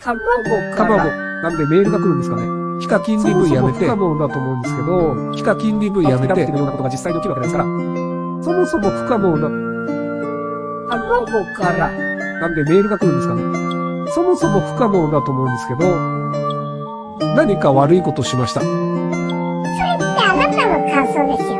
卵。から。なんでメールが来るんですかね。非課金ン DV やめて、そもそも不可能だと思うんですけど、非課金ン DV やめて、っていことが実際に起きるわけですから、そもそも不可能な、卵から。なんでメールが来るんですかね。そもそも不可能だと思うんですけど、何か悪いことしました。それってあなたの感想ですよ。